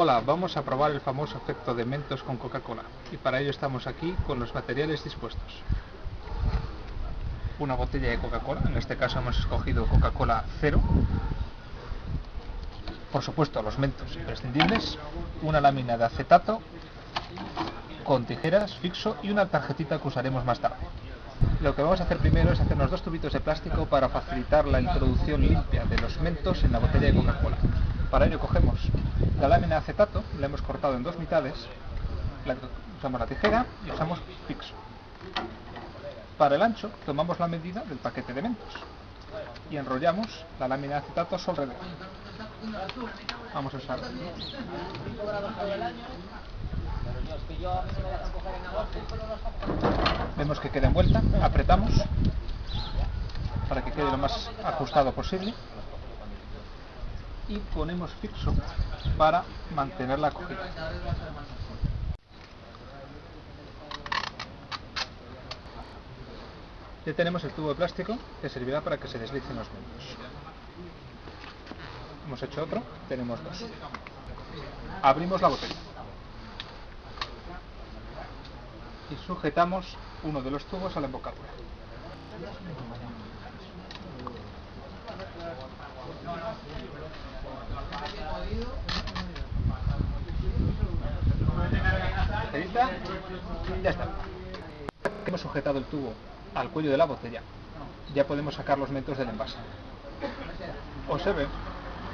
Hola, vamos a probar el famoso efecto de Mentos con Coca-Cola y para ello estamos aquí con los materiales dispuestos. Una botella de Coca-Cola, en este caso hemos escogido Coca-Cola cero. Por supuesto los mentos imprescindibles, una lámina de acetato con tijeras fixo y una tarjetita que usaremos más tarde. Lo que vamos a hacer primero es hacernos dos tubitos de plástico para facilitar la introducción limpia de los mentos en la botella de Coca-Cola. Para ello cogemos la lámina de acetato, la hemos cortado en dos mitades, la- usamos la tijera y usamos fixo. Para el ancho tomamos la medida del paquete de mentos y enrollamos la lámina de acetato a alrededor. Vamos a usar Vemos que queda envuelta, apretamos para que quede lo más ajustado posible y ponemos fixo para mantener la cogida. Ya tenemos el tubo de plástico que servirá para que se deslicen los mentos. Hemos hecho otro, tenemos dos. Abrimos la botella. y sujetamos uno de los tubos a la embocadura. Ya está. Hemos sujetado el tubo al cuello de la botella. Ya podemos sacar los mentos del envase. Observe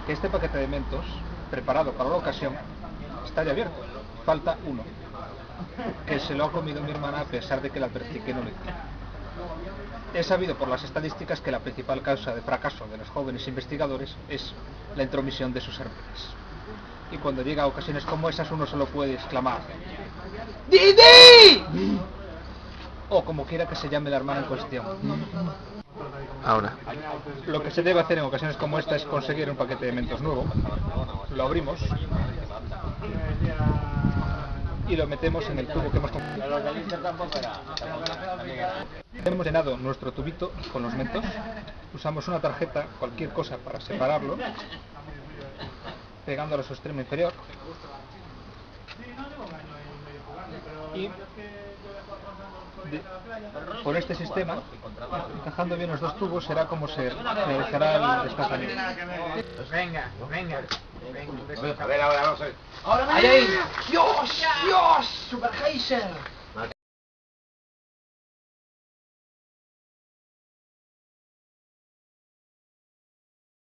que este paquete de mentos, preparado para la ocasión, está ya abierto. Falta uno que se lo ha comido mi hermana a pesar de que la advertí que no lo hiciera. He sabido por las estadísticas que la principal causa de fracaso de los jóvenes investigadores es la intromisión de sus hermanas. Y cuando llega a ocasiones como esas uno solo puede exclamar ¡Didi! O como quiera que se llame la hermana en cuestión. Ahora. Lo que se debe hacer en ocasiones como esta es conseguir un paquete de mentos nuevo. Lo abrimos y lo metemos en el tubo que hemos comprado. Hemos llenado nuestro tubito con los mentos, usamos una tarjeta, cualquier cosa para separarlo, pegándolo a su extremo inferior y de- por este sistema, encajando bien los dos tubos, será como se realizará el desplazamiento. Venga, venga. A ver, ahora vamos a ver. ¡Ahí, ahí! ¡Dios! ¡Dios! ¡Super Heiser!